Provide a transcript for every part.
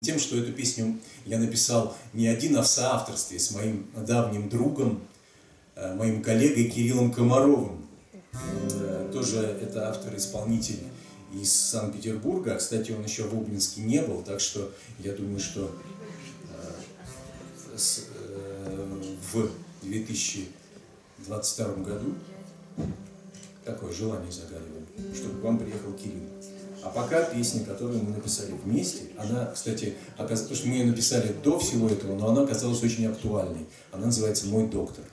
тем, что эту песню я написал не один, а в соавторстве с моим давним другом, э, моим коллегой Кириллом Комаровым. Э, тоже это автор-исполнитель из Санкт-Петербурга. Кстати, он еще в Обнинске не был, так что я думаю, что э, в 2022 году такое желание загадываем, чтобы к вам приехал Кирилл. А пока песня, которую мы написали вместе, она, кстати, оказ... потому что мы ее написали до всего этого, но она оказалась очень актуальной. Она называется «Мой доктор».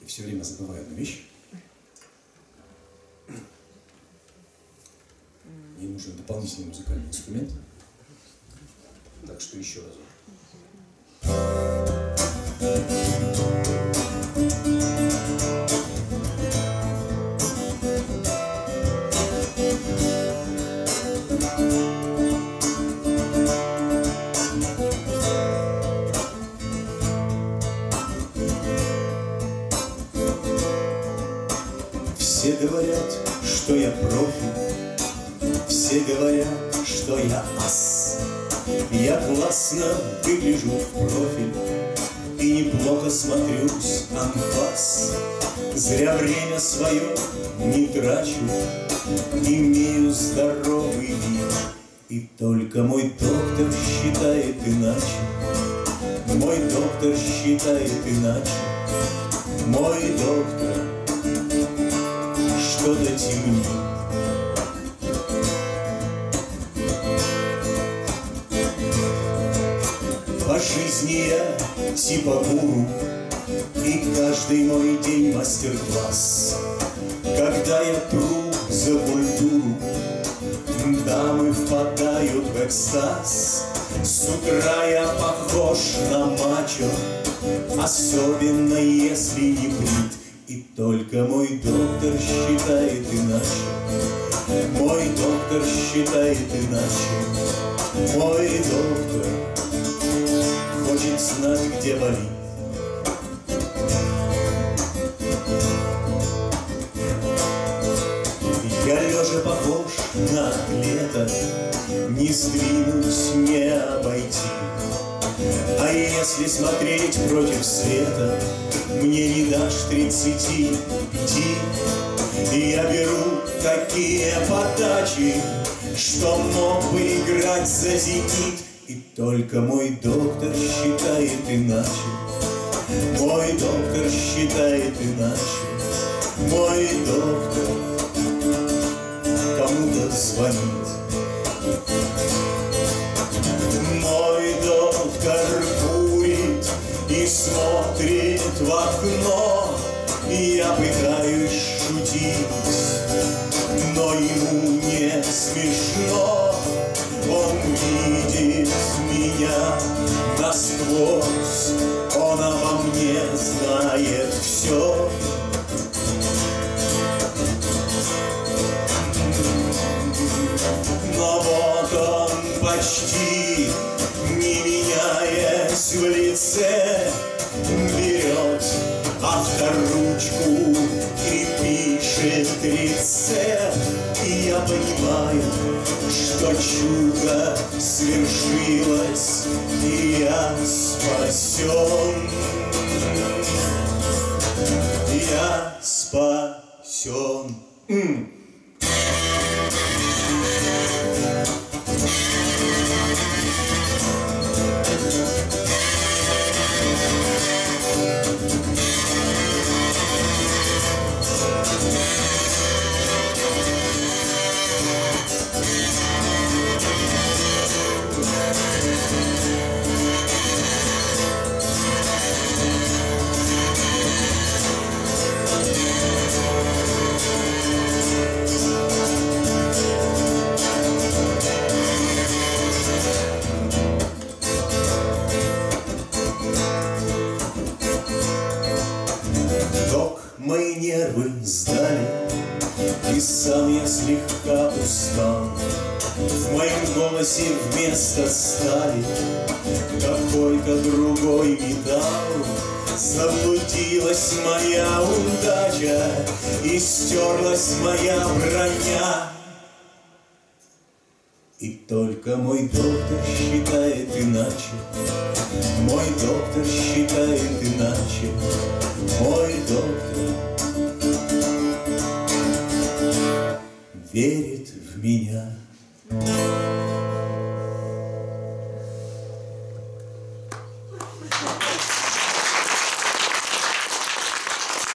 Я все время забываю одну вещь. Мне нужен дополнительный музыкальный инструмент. Так что еще разок. Все говорят, что я профи, все говорят, что я ас. Я классно выгляжу в профиль и неплохо смотрюсь анфас. Зря время свое не трачу, имею здоровый вид. И только мой доктор считает иначе, мой доктор считает иначе, мой доктор что-то темнит. По жизни я типа гуру, И каждый мой день мастер-класс. Когда я тру за культуру, Дамы впадают в экстаз. С утра я похож на мачо, Особенно если не брит. И только мой доктор считает иначе, Мой доктор считает иначе, Мой доктор хочет знать, где болит. Я лежа похож на атлета, Не сдвинуть, не обойти. А если смотреть против света, Мне не дашь тридцати пяти. И я беру такие подачи, Что мог бы играть за зенит. Только мой доктор считает иначе, Мой доктор считает иначе, Мой доктор кому-то звонит. Мой доктор курит и смотрит в окно, Я пытаюсь шутить, но ему не смешно. Он видит меня насквозь, Он обо мне знает все. Но вот он почти, не меняясь в лице, Берет авторучку и пишет рецепт. Что чудо свершилось, И я спасен. Я спасен. И сам я слегка устал. В моем голосе вместо стали Какой-то другой металл. Заблудилась моя удача И стерлась моя броня. И только мой доктор считает иначе, Мой доктор считает иначе, Мой доктор верит в меня.